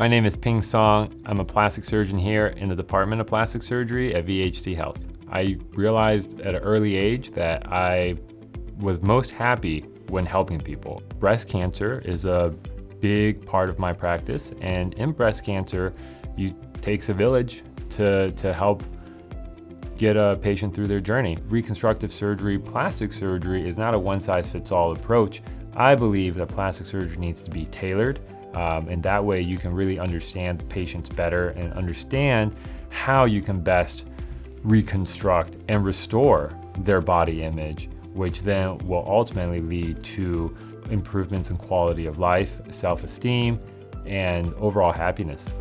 My name is Ping Song. I'm a plastic surgeon here in the Department of Plastic Surgery at VHC Health. I realized at an early age that I was most happy when helping people. Breast cancer is a big part of my practice and in breast cancer, it takes a village to, to help get a patient through their journey. Reconstructive surgery, plastic surgery is not a one size fits all approach. I believe that plastic surgery needs to be tailored um, and that way you can really understand patients better and understand how you can best reconstruct and restore their body image, which then will ultimately lead to improvements in quality of life, self-esteem, and overall happiness.